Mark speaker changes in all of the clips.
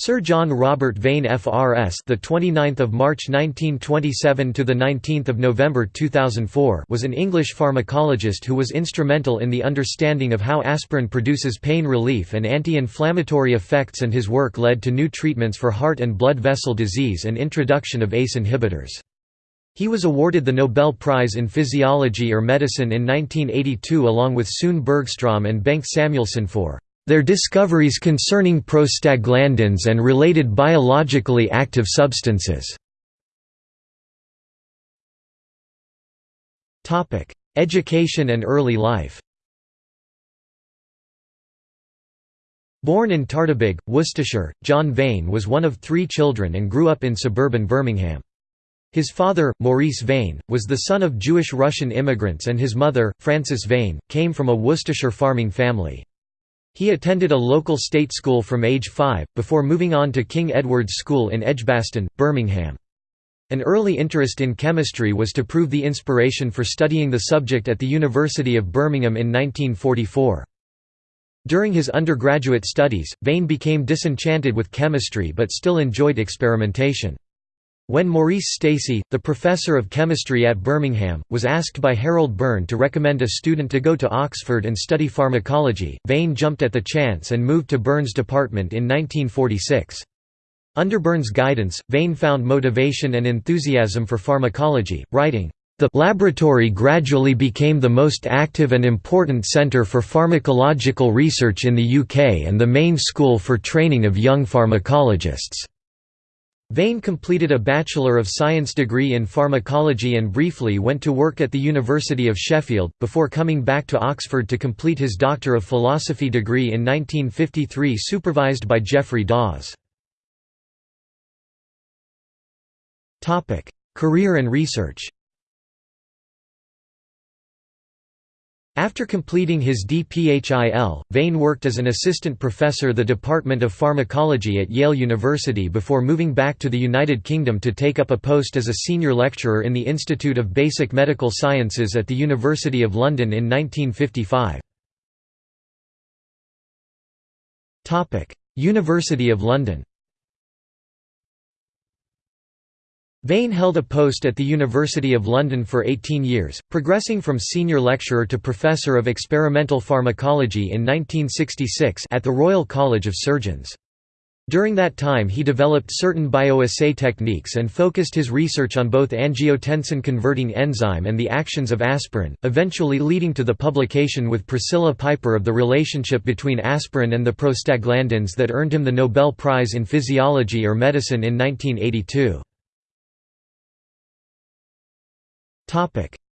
Speaker 1: Sir John Robert Vane FRS the 29th of March 1927 to the 19th of November 2004 was an English pharmacologist who was instrumental in the understanding of how aspirin produces pain relief and anti-inflammatory effects and his work led to new treatments for heart and blood vessel disease and introduction of ACE inhibitors. He was awarded the Nobel Prize in Physiology or Medicine in 1982 along with Sune Bergstrom and Bengt Samuelsson for their discoveries concerning prostaglandins and related biologically active substances. Education and early life Born in Tardebigge, Worcestershire, John Vane was one of three children and grew up in suburban Birmingham. His father, Maurice Vane, was the son of Jewish-Russian immigrants and his mother, Frances Vane, came from a Worcestershire farming family. He attended a local state school from age 5, before moving on to King Edward's School in Edgbaston, Birmingham. An early interest in chemistry was to prove the inspiration for studying the subject at the University of Birmingham in 1944. During his undergraduate studies, Vane became disenchanted with chemistry but still enjoyed experimentation. When Maurice Stacey, the professor of chemistry at Birmingham, was asked by Harold Burn to recommend a student to go to Oxford and study pharmacology, Vane jumped at the chance and moved to Burn's department in 1946. Under Burn's guidance, Vane found motivation and enthusiasm for pharmacology, writing, the laboratory gradually became the most active and important centre for pharmacological research in the UK and the main school for training of young pharmacologists. Vane completed a Bachelor of Science degree in pharmacology and briefly went to work at the University of Sheffield, before coming back to Oxford to complete his Doctor of Philosophy degree in 1953 supervised by Geoffrey Dawes. Career and research After completing his DPHIL, Vane worked as an assistant professor the Department of Pharmacology at Yale University before moving back to the United Kingdom to take up a post as a senior lecturer in the Institute of Basic Medical Sciences at the University of London in 1955. University of London Vane held a post at the University of London for 18 years, progressing from senior lecturer to professor of experimental pharmacology in 1966 at the Royal College of Surgeons. During that time he developed certain bioassay techniques and focused his research on both angiotensin-converting enzyme and the actions of aspirin, eventually leading to the publication with Priscilla Piper of the relationship between aspirin and the prostaglandins that earned him the Nobel Prize in Physiology or Medicine in 1982.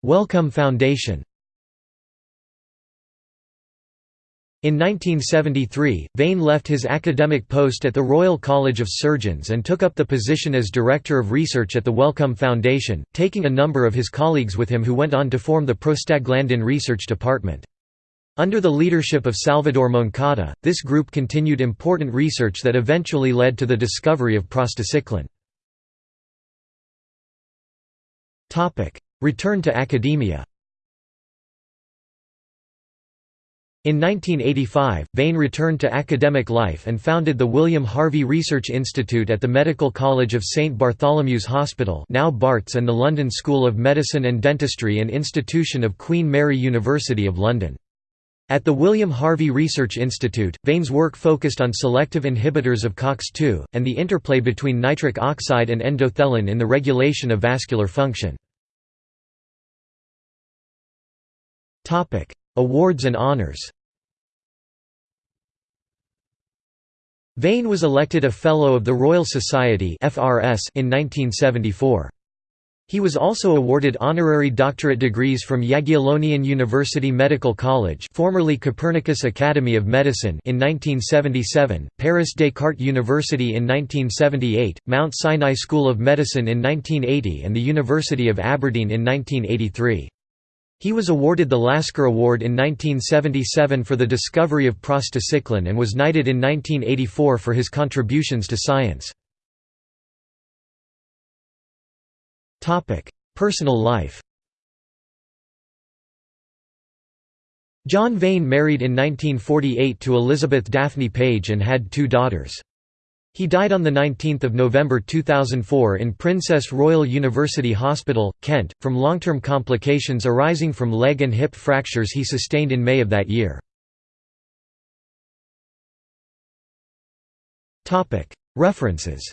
Speaker 1: Wellcome Foundation In 1973, Vane left his academic post at the Royal College of Surgeons and took up the position as Director of Research at the Wellcome Foundation, taking a number of his colleagues with him who went on to form the Prostaglandin Research Department. Under the leadership of Salvador Moncada, this group continued important research that eventually led to the discovery of prostacyclin. Return to academia In 1985, Vane returned to academic life and founded the William Harvey Research Institute at the Medical College of St Bartholomew's Hospital now Barts and the London School of Medicine and Dentistry and institution of Queen Mary University of London. At the William Harvey Research Institute, Vane's work focused on selective inhibitors of COX-2, and the interplay between nitric oxide and endothelin in the regulation of vascular function. Topic: Awards and honors. Vane was elected a Fellow of the Royal Society in 1974. He was also awarded honorary doctorate degrees from Jagiellonian University Medical College formerly Copernicus Academy of Medicine in 1977, Paris Descartes University in 1978, Mount Sinai School of Medicine in 1980 and the University of Aberdeen in 1983. He was awarded the Lasker Award in 1977 for the discovery of prostacyclin and was knighted in 1984 for his contributions to science. Personal life John Vane married in 1948 to Elizabeth Daphne Page and had two daughters. He died on 19 November 2004 in Princess Royal University Hospital, Kent, from long-term complications arising from leg and hip fractures he sustained in May of that year. References